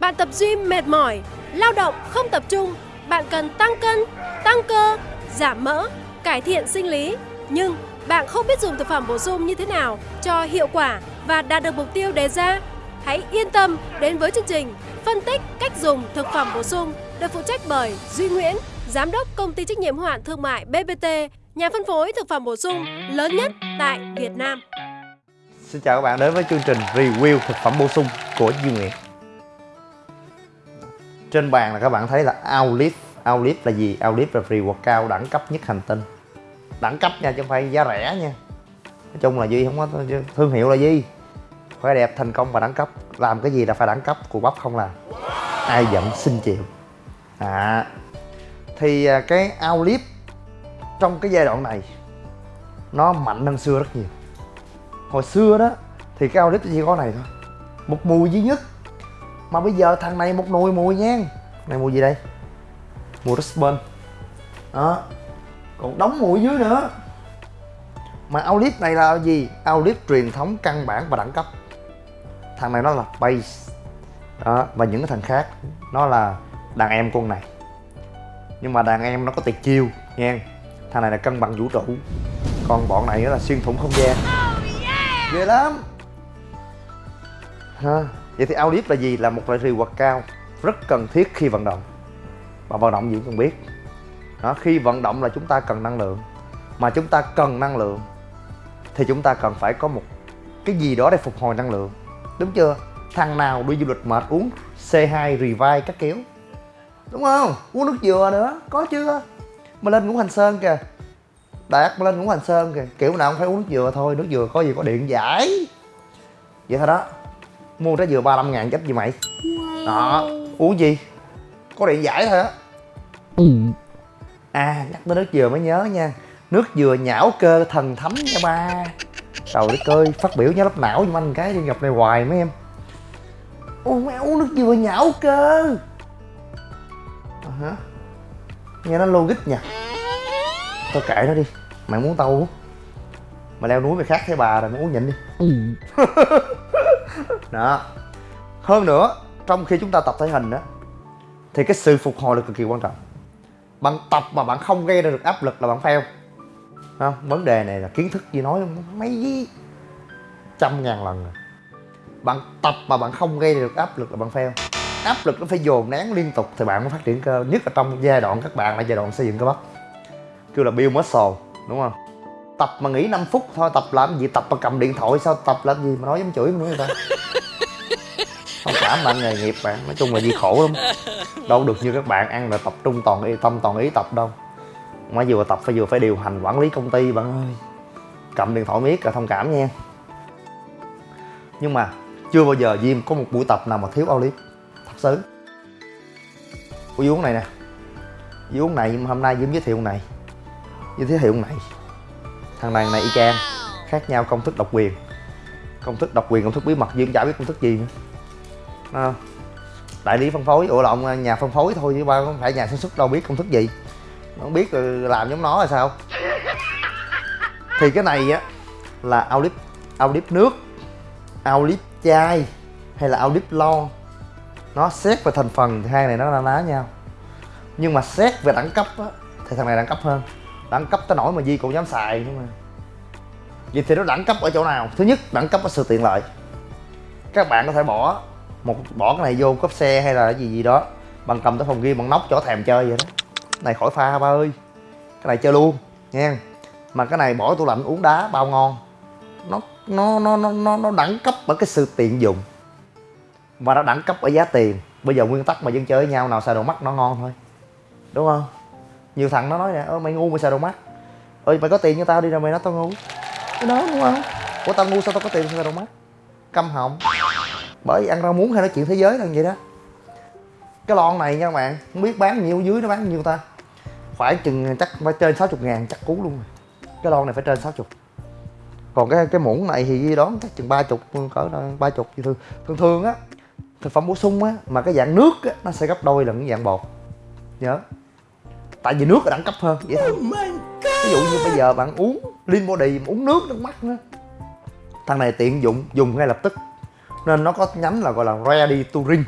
Bạn tập gym mệt mỏi, lao động không tập trung, bạn cần tăng cân, tăng cơ, giảm mỡ, cải thiện sinh lý. Nhưng bạn không biết dùng thực phẩm bổ sung như thế nào cho hiệu quả và đạt được mục tiêu đề ra. Hãy yên tâm đến với chương trình phân tích cách dùng thực phẩm bổ sung được phụ trách bởi Duy Nguyễn, Giám đốc Công ty trách nhiệm hữu hạn thương mại BBT, nhà phân phối thực phẩm bổ sung lớn nhất tại Việt Nam. Xin chào các bạn đến với chương trình review thực phẩm bổ sung của Duy Nguyễn trên bàn là các bạn thấy là Outlive Outlive là gì? Outlive là free workout đẳng cấp nhất hành tinh. Đẳng cấp nha chứ không phải giá rẻ nha. Nói chung là Duy không có thương hiệu là gì Khỏe đẹp, thành công và đẳng cấp. Làm cái gì là phải đẳng cấp, cụ bắp không làm. Ai giận xin chịu. À, Thì à, cái Outlive trong cái giai đoạn này Nó mạnh hơn xưa rất nhiều. Hồi xưa đó thì cái outlet chỉ có này thôi. Một mùi duy nhất mà bây giờ thằng này một nồi mùi nha. Này mùi gì đây? Mùi raspberry đó. Còn đóng mùi dưới nữa. Mà outlet này là gì? Outlet truyền thống căn bản và đẳng cấp. Thằng này nó là base. Đó và những cái thằng khác nó là đàn em con này. Nhưng mà đàn em nó có tuyệt chiêu nha thằng này là cân bằng vũ trụ. Còn bọn này là xuyên thủng không gian. Ghê lắm. Ha vậy thì audit là gì? Là một loại reward cao, rất cần thiết khi vận động. Và vận động gì cũng cần biết. Đó, khi vận động là chúng ta cần năng lượng. Mà chúng ta cần năng lượng thì chúng ta cần phải có một cái gì đó để phục hồi năng lượng. Đúng chưa? Thằng nào đi du lịch mệt uống C2 revive các kiểu. Đúng không? Uống nước dừa nữa, có chưa? Mà lên ngũ hành sơn kìa. Đạt lên ngũ hành sơn kìa. Kiểu nào cũng phải uống nước dừa thôi, nước dừa có gì có điện giải. Vậy thôi đó mua trái dừa 35 ngàn chết gì mày? Đó. Uống gì? Có điện giải thôi á ừ. à nhắc tới nước dừa mới nhớ nha. Nước dừa nhão cơ thần thấm nha ba. Trời đất ơi phát biểu nhá lấp não giùm anh cái đi gặp này hoài mấy em. Ô mẹ uống nước dừa nhão cơ. À, hả? Nghe nó logic nha. Tao kệ nó đi mày muốn tao uống. Mà leo núi mày khác thấy bà rồi mày uống nhịn đi. Ừ. đó. Hơn nữa, trong khi chúng ta tập thể hình đó thì cái sự phục hồi là cực kỳ quan trọng. Bạn tập mà bạn không gây ra được áp lực là bạn fail. Không? Vấn đề này là kiến thức gì nói mấy trăm ngàn lần rồi bạn tập mà bạn không gây ra được áp lực là bạn fail. Áp lực nó phải dồn nén liên tục thì bạn mới phát triển cơ. Nhất là trong giai đoạn các bạn là giai đoạn xây dựng cơ bắp. Kêu là build muscle, đúng không? Tập mà nghỉ 5 phút thôi tập làm gì? Tập mà cầm điện thoại sao? Tập làm gì mà nói giống chửi nữa người ta? Không cảm bạn nghề nghiệp bạn. Nói chung là gì khổ lắm. Đâu được như các bạn ăn là tập trung toàn ý tâm toàn ý tập đâu. Mà vừa tập phải vừa phải điều hành quản lý công ty bạn ơi. Cầm điện thoại miết là thông cảm nha. Nhưng mà chưa bao giờ Diêm có một buổi tập nào mà thiếu Olive thật sự. Ủa uống này nè. Uống này nhưng mà hôm nay Diêm giới thiệu này. Giới thiệu này thằng này này y chang khác nhau công thức độc quyền. Công thức độc quyền công thức bí mật dương chả biết công thức gì nữa. À, đại lý phân phối ủa lộn à, nhà phân phối thôi chứ ba không phải nhà sản xuất đâu biết công thức gì. Không biết làm giống nó là sao? Thì cái này á là audip audip nước audip chai hay là audip lon nó xét về thành phần thì hai này nó là ná nhau. Nhưng mà xét về đẳng cấp á thì thằng này đẳng cấp hơn đẳng cấp tới nổi mà Di cũng dám xài nhưng mà Vậy thì nó đẳng cấp ở chỗ nào? Thứ nhất, đẳng cấp ở sự tiện lợi. Các bạn có thể bỏ một bỏ cái này vô cốp xe hay là cái gì gì đó Bằng cầm tới phòng ghi bằng nóc chỗ thèm chơi vậy đó. Này khỏi pha ba ơi. Cái này chơi luôn nha Mà cái này bỏ tủ lạnh uống đá bao ngon. Nó nó nó nó nó, nó đẳng cấp ở cái sự tiện dụng. Và nó đẳng cấp ở giá tiền. Bây giờ nguyên tắc mà dân chơi với nhau nào xài đồ mắt nó ngon thôi. Đúng không? Nhiều thằng nó nói nè ơ mày ngu mày xài đồ mắt ơi mày có tiền cho tao đi rồi mày nói tao ngu. Cái đó đúng không? Ủa tao ngu sao tao có tiền xài đồ mắt câm họng. Bởi vì ăn rau muống hay nói chuyện thế giới là vậy đó. Cái lon này nha các bạn không biết bán nhiêu dưới nó bán nhiêu ta? Phải chừng chắc phải trên 60 ngàn chắc cú luôn cái lon này phải trên 60 còn cái cái muỗng này thì đón chắc chừng ba chục cỡ ba chục thường thường thường á thực phẩm bổ sung á mà cái dạng nước á nó sẽ gấp đôi lần cái dạng bột. Nhớ tại vì nước là đẳng cấp hơn vậy thôi. Oh ví dụ như bây giờ bạn uống lean body mà uống nước nước mắt nữa. Thằng này tiện dụng dùng ngay lập tức. Nên nó có nhánh là gọi là ready to drink.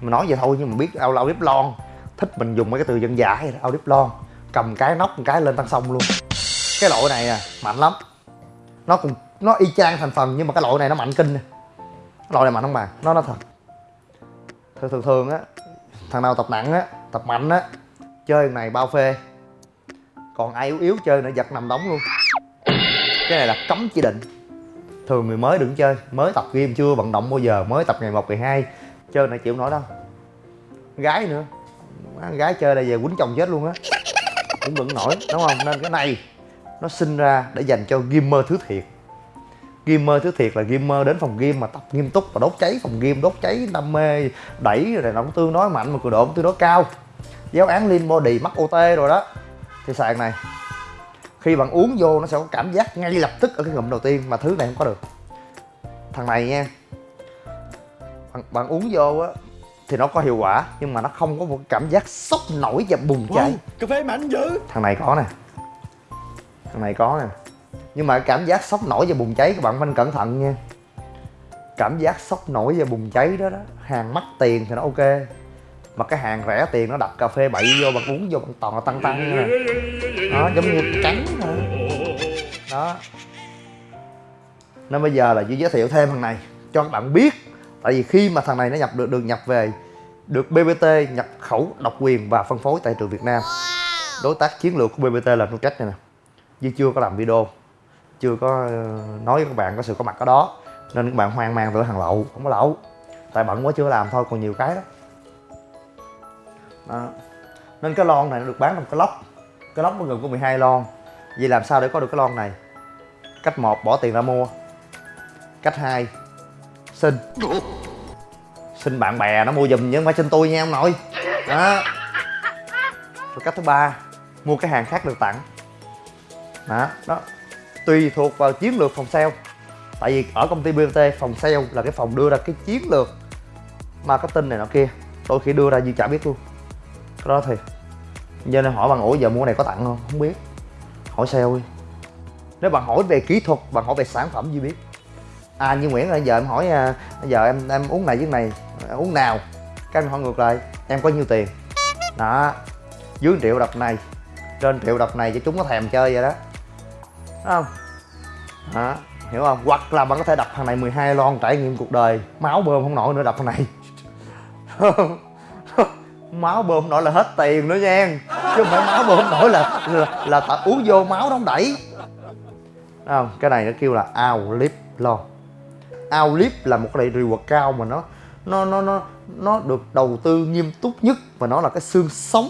Mà nói vậy thôi nhưng mà biết ao lao clip lon. Thích mình dùng mấy cái từ dân dã vậy đó ao clip lon. Cầm cái nóc một cái lên tăng sông luôn. Cái loại này à mạnh lắm. Nó cũng nó y chang thành phần nhưng mà cái loại này nó mạnh kinh nè. Loại này mạnh không bà? Nó nó thật. Thường thường thường á thằng nào tập nặng á tập mạnh á chơi này bao phê. Còn ai yếu yếu chơi nữa giật nằm đóng luôn. Cái này là cấm chỉ định. Thường người mới đừng chơi mới tập game chưa vận động bao giờ mới tập ngày một ngày hai. Chơi này chịu nổi đâu. Gái nữa. Má, gái chơi đây về quýnh chồng chết luôn á. Cũng vẫn nổi đúng không? Nên cái này nó sinh ra để dành cho gamer thứ thiệt. Gamer thứ thiệt là gamer đến phòng game mà tập nghiêm túc và đốt cháy phòng game đốt cháy đam mê đẩy rồi nó cũng tương đối mạnh mà cường độ cũng tương đối cao giáo án lean body mắc ot rồi đó. Thì sàn này khi bạn uống vô nó sẽ có cảm giác ngay lập tức ở cái ngụm đầu tiên mà thứ này không có được. Thằng này nha bạn, bạn uống vô á thì nó có hiệu quả nhưng mà nó không có một cảm giác sốc nổi và bùng cháy. Cà phê mạnh dữ. Thằng này có nè thằng này có nè. Nhưng mà cảm giác sốc nổi và bùng cháy các bạn phải cẩn thận nha. Cảm giác sốc nổi và bùng cháy đó đó hàng mắc tiền thì nó ok mà cái hàng rẻ tiền nó đặt cà phê bậy vô bạn uống vô bạn toàn là tăng tăng nè đó giống như trắng thôi đó. Nên bây giờ là Duy giới thiệu thêm thằng này cho các bạn biết. Tại vì khi mà thằng này nó nhập được được nhập về được BBT nhập khẩu độc quyền và phân phối tại trường Việt Nam. Đối tác chiến lược của BBT là Nutrech này nè. Duy chưa có làm video chưa có ờ, nói với các bạn có sự có mặt ở đó. Nên các bạn hoang mang tưởng hàng lậu không có lậu. Tại bận quá chưa làm thôi còn nhiều cái đó đó. nên cái lon này nó được bán trong cái lốc. Cái lốc nó gồm có 12 lon. Vậy làm sao để có được cái lon này? Cách một, bỏ tiền ra mua. Cách hai, xin. Xin bạn bè nó mua giùm chứ không phải xin tôi nha ông nội. Đó. Rồi cách thứ ba, mua cái hàng khác được tặng. Đó đó. Tùy thuộc vào chiến lược phòng sale. Tại vì ở công ty BT phòng sale là cái phòng đưa ra cái chiến lược marketing này nọ kia. Đôi khi đưa ra gì chả biết luôn cái đó thì cho nên hỏi bạn ủa giờ mua này có tặng không? Không biết. Hỏi sale đi. Nếu bạn hỏi về kỹ thuật, bạn hỏi về sản phẩm gì biết? À như nguyễn là giờ em hỏi à, giờ em em uống này với này à, uống nào? Cái anh hỏi ngược lại. Em có nhiêu tiền? Đó. Dưới triệu đập này. Trên triệu đập này cho chúng có thèm chơi vậy đó. Đúng không? Đó. Hiểu không? Hoặc là bạn có thể đập thằng này 12 lon trải nghiệm cuộc đời. Máu bơm không nổi nữa đập thằng này. máu bơm nổi là hết tiền nữa nha. Chứ không phải máu bơm nổi là là, là ta uống vô máu đóng đẩy. Không? Cái này nó kêu là ao lip lo. Ao lip là một cái loại quật cao mà nó nó nó nó nó được đầu tư nghiêm túc nhất và nó là cái xương sống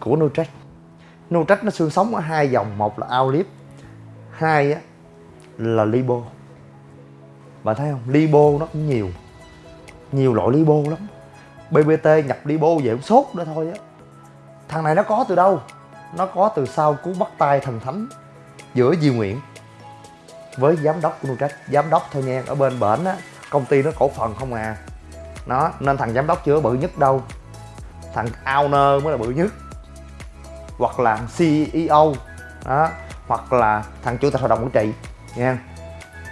của Nutrech Nutrech nó xương sống ở hai dòng một là Aulip hai á là Libo. Bạn thấy không? Libo nó cũng nhiều nhiều loại Libo lắm. BBT nhập đi bô về cũng sốt nữa thôi á. Thằng này nó có từ đâu? Nó có từ sau cú bắt tay thần thánh giữa Di Nguyễn với giám đốc của Nutrech giám đốc thôi nha, ở bên bển á, công ty nó cổ phần không à. Nó, nên thằng giám đốc chưa bự nhất đâu. Thằng owner mới là bự nhất. Hoặc là CEO đó, hoặc là thằng chủ tịch hội đồng quản trị nha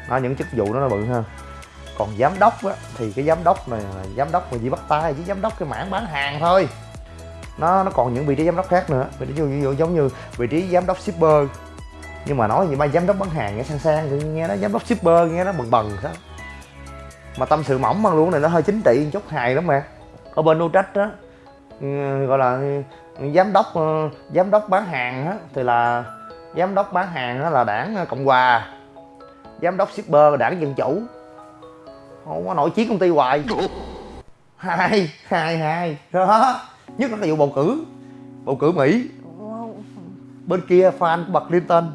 nó những chức vụ đó nó bự hơn còn giám đốc á, thì cái giám đốc này giám đốc mà chỉ bắt tay chứ giám đốc cái mảng bán hàng thôi nó nó còn những vị trí giám đốc khác nữa vị trí ví dụ giống như vị trí giám đốc shipper nhưng mà nói gì ba giám đốc bán hàng nghe sang sang thì nghe nó giám đốc shipper nghe nó bần bần sao mà tâm sự mỏng bằng luôn này nó hơi chính trị chút hài lắm mà ở bên Nutrech đó gọi là giám đốc giám đốc bán hàng á thì là giám đốc bán hàng á là đảng cộng hòa giám đốc shipper là đảng dân chủ không có nổi chiến công ty hoài. Hai hai hai. Đó. Nhất là cái vụ bầu cử. Bầu cử mỹ. Bên kia fan của bà clinton.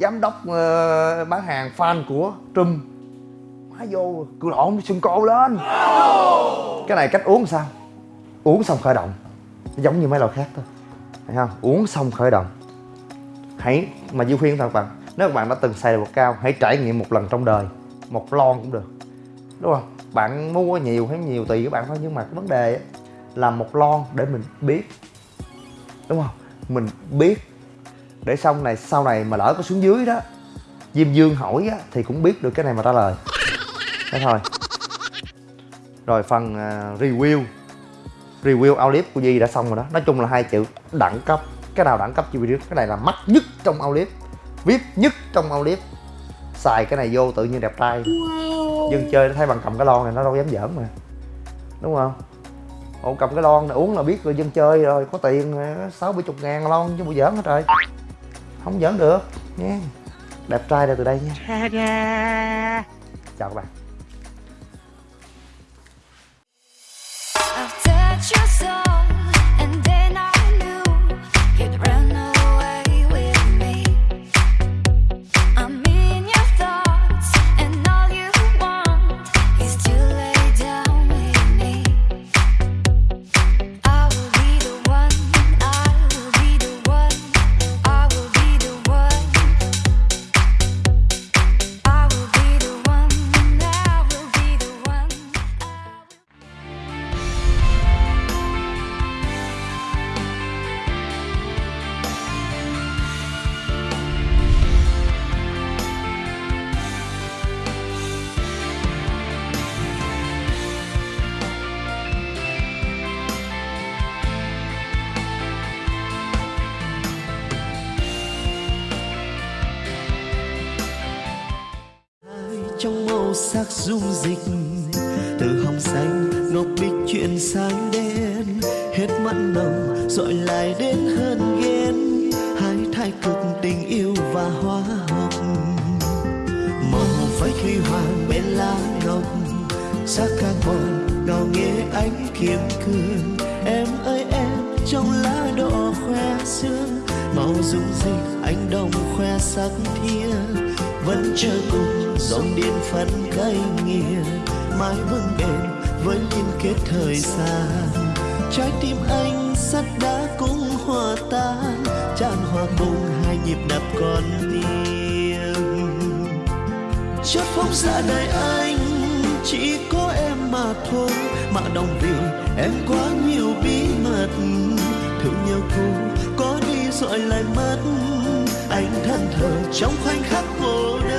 Giám đốc ờ, bán hàng fan của trump. Má vô cự lộn sưng cô lên. Cái này cách uống sao? Uống xong khởi động. Giống như mấy loại khác thôi. Thấy không? Uống xong khởi động. Hãy mà Duy khuyên thật bạn? Nếu các bạn đã từng xài được cao hãy trải nghiệm một lần trong đời. Một lon cũng được đúng không bạn mua nhiều hay nhiều tùy các bạn thôi nhưng mà cái vấn đề ấy, là một lon để mình biết. Đúng không? Mình biết để xong này sau này mà lỡ có xuống dưới đó Diêm Dương hỏi á, thì cũng biết được cái này mà trả lời. Thế thôi. Rồi phần uh, review. Review outlet của Di đã xong rồi đó. Nói chung là hai chữ đẳng cấp. Cái nào đẳng cấp chi video cái này là mắc nhất trong outlet vip nhất trong outlet xài cái này vô tự nhiên đẹp trai. Wow dân chơi nó thấy bằng cầm cái lon này nó đâu dám giỡn mà. Đúng không? Ồ cầm cái lon này uống là biết rồi dân chơi rồi có tiền sáu bảy chục ngàn lon chứ bộ giỡn hết trời không giỡn được nha. Đẹp trai ra từ đây nha. Chào các bạn trong màu sắc dung dịch. Từ hồng xanh, ngọc bích chuyển sang đen. Hết mặn nồng dội lại đến hơn ghen. Hai thái cực tình yêu và hóa học màu phái huy hoàng bên lá ngọc. Sắc carbon ngào nghe ánh kiếm cương. Em ơi, em, trong lá đỏ khoe xương màu dung dịch anh đồng khoe sắc thiên vẫn chờ cùng, dòng điên phân cây nghiêng mãi vững bền với liên kết thời gian. Trái tim anh sắt đá cũng hòa tan, tràn hòa cùng hai nhịp đập con tim. Chót phóng xa đời anh, chỉ có em mà thôi, mà đồng vì em quá nhiều bí mật. Thương nhau cô có đi rồi lại mất anh thân thờ trong khoảnh khắc cô đơn.